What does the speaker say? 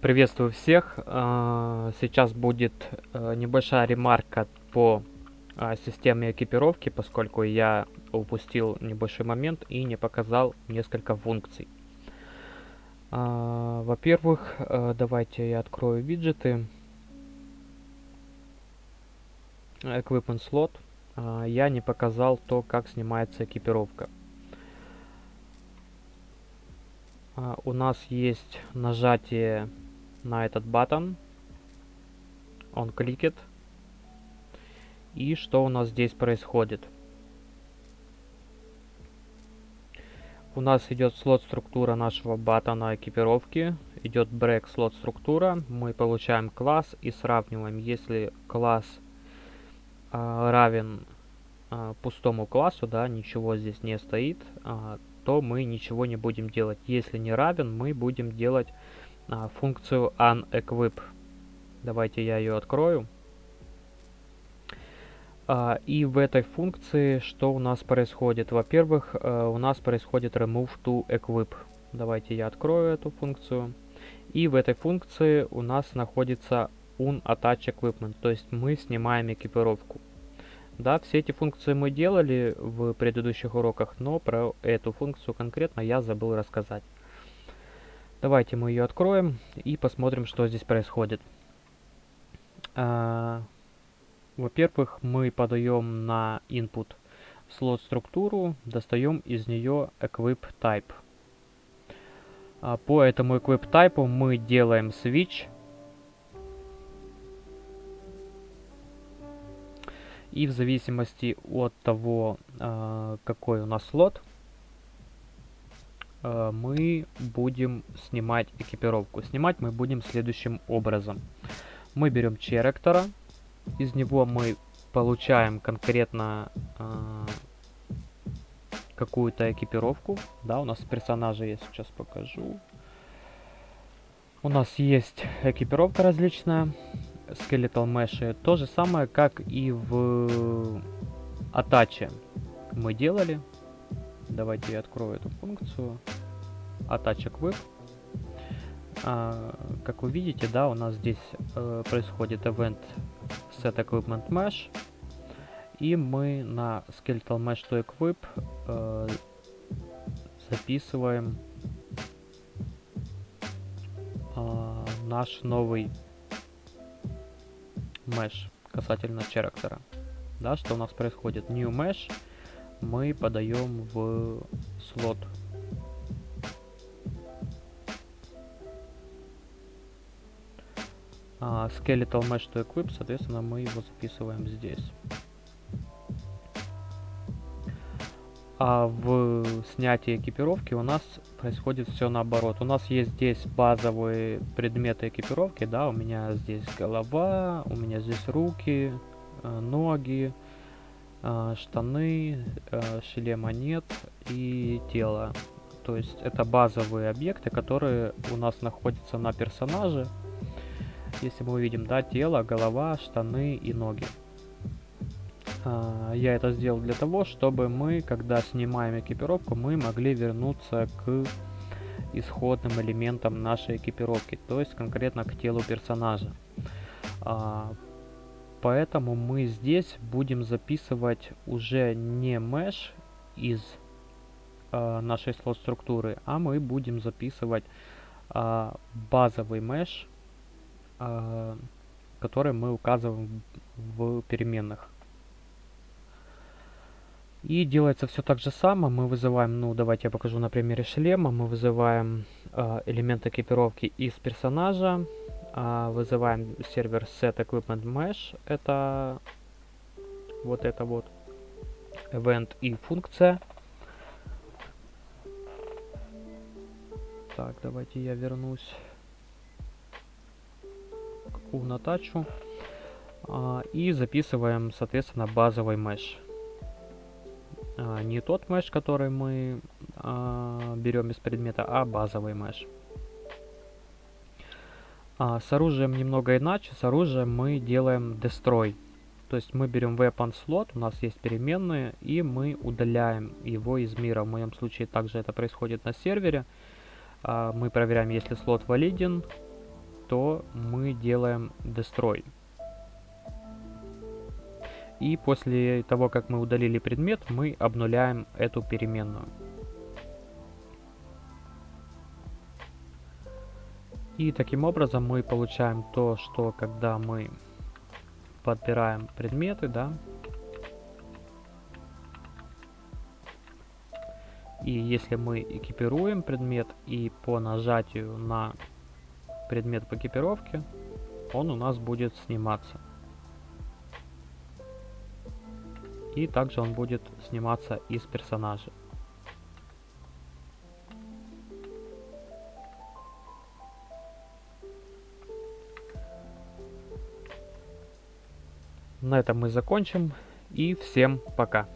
Приветствую всех. А, сейчас будет э, небольшая ремарка по а, системе экипировки, поскольку я упустил небольшой момент и не показал несколько функций. А, во-первых, э, давайте я открою виджеты. Equipment slot. Я не показал то, как снимается экипировка. У нас есть нажатие на этот батон. Он кликет. И что у нас здесь происходит? У нас идет слот структура нашего батона экипировки. Идет break слот структура. Мы получаем класс и сравниваем. Если класс э, равен э, пустому классу, да, ничего здесь не стоит, э, то мы ничего не будем делать. Если не равен, мы будем делать а, функцию unEquip. Давайте я ее открою. А, и в этой функции что у нас происходит? Во-первых, а, у нас происходит remove to equip. Давайте я открою эту функцию. И в этой функции у нас находится unattach equipment, то есть мы снимаем экипировку. Да, все эти функции мы делали в предыдущих уроках, но про эту функцию конкретно я забыл рассказать. Давайте мы ее откроем и посмотрим, что здесь происходит. А, Во-первых, мы подаем на input слот структуру, достаем из нее equip type. А, по этому equip type мы делаем switch. И в зависимости от того, а, какой у нас слот, мы будем снимать экипировку. Снимать мы будем следующим образом. Мы берем черектора, из него мы получаем конкретно э, какую-то экипировку. Да, у нас персонажи я сейчас покажу. У нас есть экипировка различная, Skeletal Mesh. То же самое, как и в Атаче мы делали. Давайте я открою эту функцию. Attach Equip. А, как вы видите, да, у нас здесь э, происходит event set equipment mesh. И мы на skeletal mesh to equip э, записываем э, наш новый mesh касательно character. Да, что у нас происходит? New mesh мы подаем в слот. А, skeletal Mesh to Equip, соответственно, мы его записываем здесь. А в снятии экипировки у нас происходит все наоборот. У нас есть здесь базовые предметы экипировки, да, у меня здесь голова, у меня здесь руки, э, ноги, штаны, э, шлема нет и тело. То есть это базовые объекты, которые у нас находятся на персонаже. Если мы увидим, да, тело, голова, штаны и ноги. А, я это сделал для того, чтобы мы, когда снимаем экипировку, мы могли вернуться к исходным элементам нашей экипировки, то есть конкретно к телу персонажа. Поэтому мы здесь будем записывать уже не mesh из э, нашей слот структуры, а мы будем записывать э, базовый mesh, э, который мы указываем в переменных. И делается все так же само. Мы вызываем, ну давайте я покажу на примере шлема. Мы вызываем э, элемент экипировки из персонажа вызываем сервер set equipment mesh. Это вот это вот event и функция. Так, давайте я вернусь к унатачу. А, и записываем, соответственно, базовый mesh. А, не тот mesh, который мы а, берем из предмета, а базовый mesh. А, с оружием немного иначе. С оружием мы делаем destroy. То есть мы берем weapon slot, у нас есть переменные, и мы удаляем его из мира. В моем случае также это происходит на сервере. А, мы проверяем, если слот валиден. то мы делаем destroy. И после того, как мы удалили предмет, мы обнуляем эту переменную. И таким образом мы получаем то, что когда мы подбираем предметы, да, и если мы экипируем предмет и по нажатию на предмет по экипировке, он у нас будет сниматься. И также он будет сниматься из персонажа. На этом мы закончим. И всем пока.